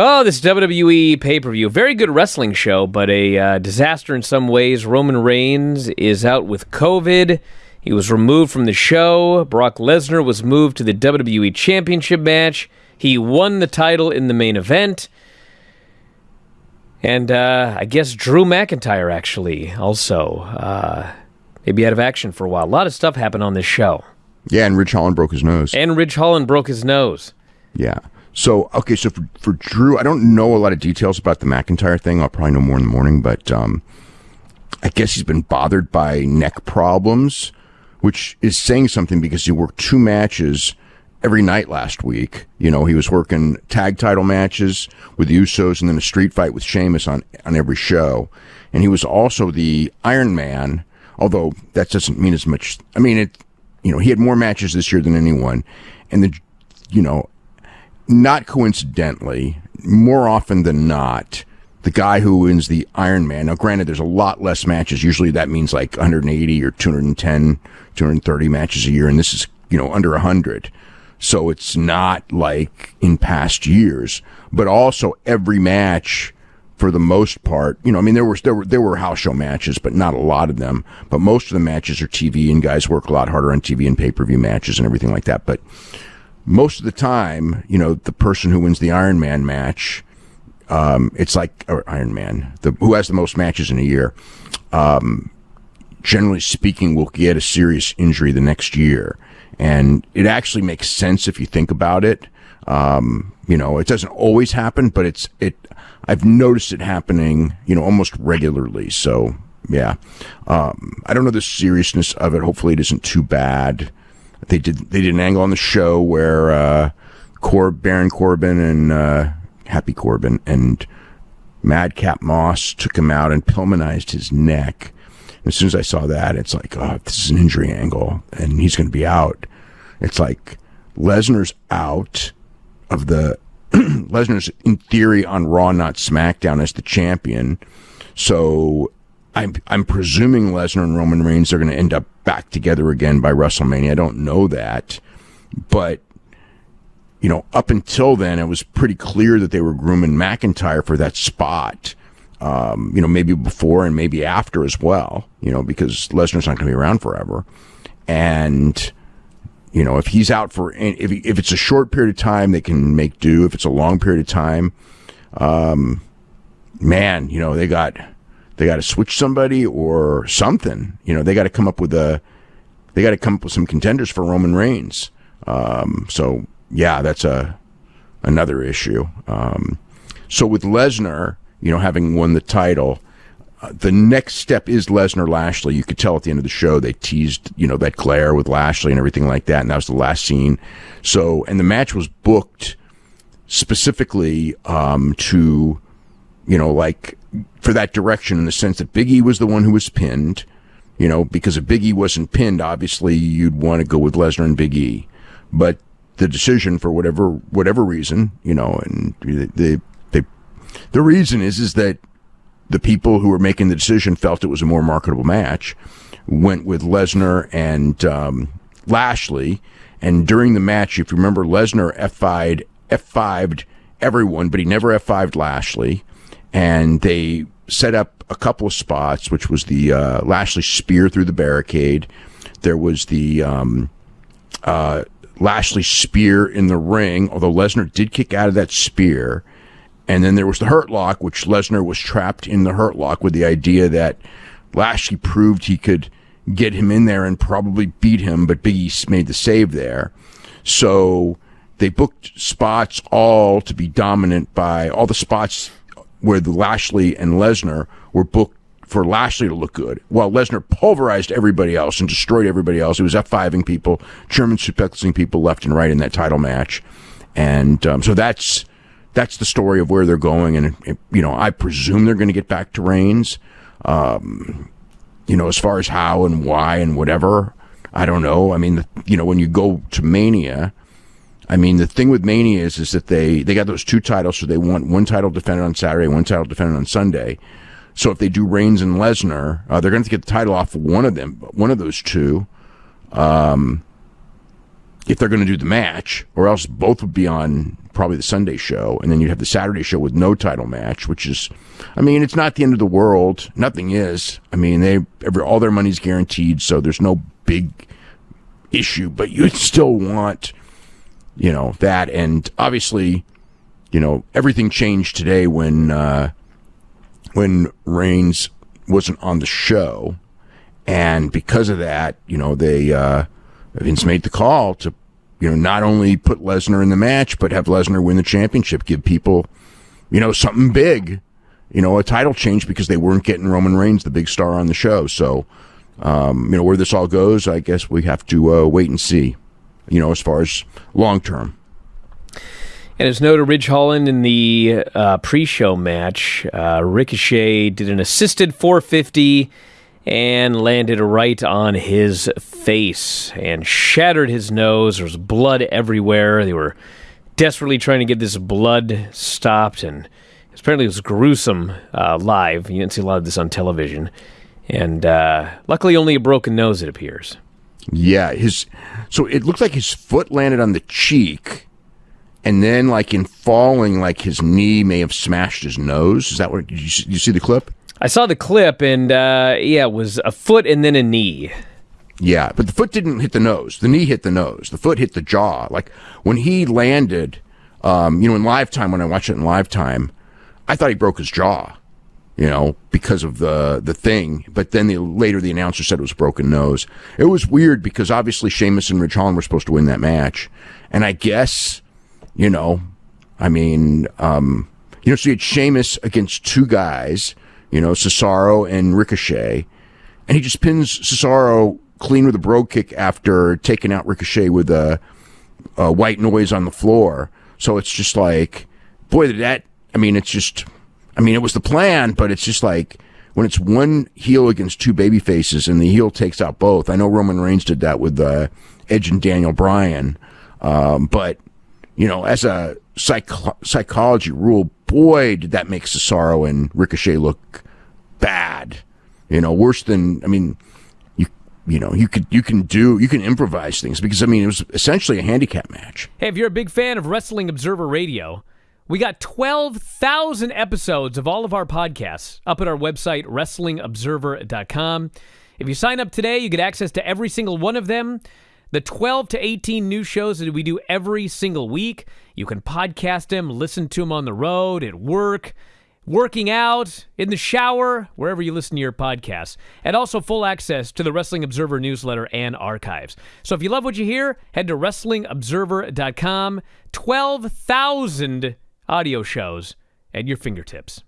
Oh, this WWE pay per view. Very good wrestling show, but a uh, disaster in some ways. Roman Reigns is out with COVID. He was removed from the show. Brock Lesnar was moved to the WWE Championship match. He won the title in the main event. And uh, I guess Drew McIntyre actually also uh, maybe out of action for a while. A lot of stuff happened on this show. Yeah, and Ridge Holland broke his nose. And Ridge Holland broke his nose. Yeah. So okay, so for, for Drew, I don't know a lot of details about the McIntyre thing. I'll probably know more in the morning, but um, I guess he's been bothered by neck problems, which is saying something because he worked two matches every night last week. You know, he was working tag title matches with the Usos and then a street fight with Sheamus on on every show, and he was also the Iron Man. Although that doesn't mean as much. I mean, it. You know, he had more matches this year than anyone, and the, you know, not coincidentally, more often than not, the guy who wins the Ironman. Now, granted, there's a lot less matches. Usually that means like 180 or 210, 230 matches a year. And this is, you know, under 100. So it's not like in past years, but also every match for the most part, you know, I mean, there was, there were, there were house show matches, but not a lot of them, but most of the matches are TV and guys work a lot harder on TV and pay-per-view matches and everything like that. But, most of the time, you know, the person who wins the Iron Man match, um, it's like Iron Man, the who has the most matches in a year. Um, generally speaking, will get a serious injury the next year, and it actually makes sense if you think about it. Um, you know, it doesn't always happen, but it's it. I've noticed it happening, you know, almost regularly. So yeah, um, I don't know the seriousness of it. Hopefully, it isn't too bad. They did they did an angle on the show where uh, Cor- Baron Corbin and uh, Happy Corbin and Madcap Moss took him out and Pillmanized his neck. And as soon as I saw that, it's like, oh, this is an injury angle, and he's going to be out. It's like Lesnar's out of the Lesnar's in theory on Raw, not SmackDown, as the champion. So I'm I'm presuming Lesnar and Roman Reigns are going to end up back together again by WrestleMania. I don't know that, but you know, up until then, it was pretty clear that they were grooming McIntyre for that spot. Um, you know, maybe before and maybe after as well. You know, because Lesnar's not going to be around forever, and you know, if he's out for if if it's a short period of time, they can make do. If it's a long period of time, um, man, you know, they got they got to switch somebody or something. You know, they got to come up with a, they got to come up with some contenders for Roman Reigns. Um, so yeah, that's a another issue. Um, so with Lesnar, you know, having won the title, uh, the next step is Lesnar Lashley. You could tell at the end of the show they teased, you know, that glare with Lashley and everything like that, and that was the last scene. So, and the match was booked specifically um, to, you know, like for that direction in the sense that Biggie was the one who was pinned. You know, because if Biggie wasn't pinned, obviously you'd want to go with Lesnar and Big E. But the decision, for whatever whatever reason, you know, and the the the reason is is that the people who were making the decision felt it was a more marketable match, went with Lesnar and um, Lashley. And during the match, if you remember, Lesnar F5'd, F5'd everyone, but he never F5'd Lashley and they set up a couple of spots, which was the uh, Lashley spear through the barricade. There was the um, uh, Lashley spear in the ring, although Lesnar did kick out of that spear. And then there was the Hurt Lock, which Lesnar was trapped in the Hurt Lock with the idea that Lashley proved he could get him in there and probably beat him, but Big E made the save there. So they booked spots all to be dominant by all the spots where the Lashley and Lesnar were booked for Lashley to look good, while Lesnar pulverized everybody else and destroyed everybody else. He was F5ing people, German suplexing people left and right in that title match. And um, so that's that's the story of where they're going. And, you know, I presume they're going to get back to Reigns. Um, you know, as far as how and why and whatever, I don't know. I mean, you know, when you go to Mania, I mean, the thing with Mania is, is that they, they got those two titles, so they want one title defended on Saturday, one title defended on Sunday. So if they do Reigns and Lesnar, uh, they're going to get the title off of one of them, one of those two. Um, if they're going to do the match, or else both would be on probably the Sunday show, and then you'd have the Saturday show with no title match, which is, I mean, it's not the end of the world. Nothing is. I mean, they every, all their money's guaranteed, so there's no big issue. But you'd still want, you know, that, and obviously, you know, everything changed today when uh, when Reigns wasn't on the show, and because of that, you know, they. Uh, Vince made the call to, you know, not only put Lesnar in the match, but have Lesnar win the championship, give people, you know, something big, you know, a title change because they weren't getting Roman Reigns, the big star on the show. So, um, you know, where this all goes, I guess we have to uh, wait and see, you know, as far as long term. And as noted, Ridge Holland in the uh, pre-show match, uh, Ricochet did an assisted 450 and landed right on his face and shattered his nose. There was blood everywhere. They were desperately trying to get this blood stopped, and apparently it was gruesome uh, live. You didn't see a lot of this on television. And uh, luckily, only a broken nose, it appears. Yeah, his so it looked like his foot landed on the cheek, and then like in falling, like his knee may have smashed his nose. Is that what you, you see the clip? I saw the clip, and uh, yeah, it was a foot and then a knee. Yeah, but the foot didn't hit the nose. The knee hit the nose. The foot hit the jaw. Like when he landed, um, you know, in live time, when I watched it in live time, I thought he broke his jaw, you know, because of the the thing. But then the, later the announcer said it was broken nose. It was weird because obviously Sheamus and Ridge Holland were supposed to win that match, and I guess, you know, I mean, um, you know, so you had Sheamus against two guys you know, Cesaro and Ricochet. And he just pins Cesaro clean with a brogue kick after taking out Ricochet with a, a white noise on the floor. So it's just like, boy, that, I mean, it's just, I mean, it was the plan, but it's just like, when it's one heel against two baby faces and the heel takes out both. I know Roman Reigns did that with uh, Edge and Daniel Bryan, um, but you know, as a psych- psychology rule, boy, did that make Cesaro and Ricochet look bad. You know, worse than I mean, you you know, you could you can do you can improvise things because I mean it was essentially a handicap match. Hey, if you're a big fan of Wrestling Observer Radio, we got 12,000 episodes of all of our podcasts up at our website wrestlingobserver.com. If you sign up today, you get access to every single one of them. The 12 to 18 new shows that we do every single week. You can podcast them, listen to them on the road, at work, working out, in the shower, wherever you listen to your podcasts. And also full access to the Wrestling Observer newsletter and archives. So if you love what you hear, head to WrestlingObserver.com. 12,000 audio shows at your fingertips.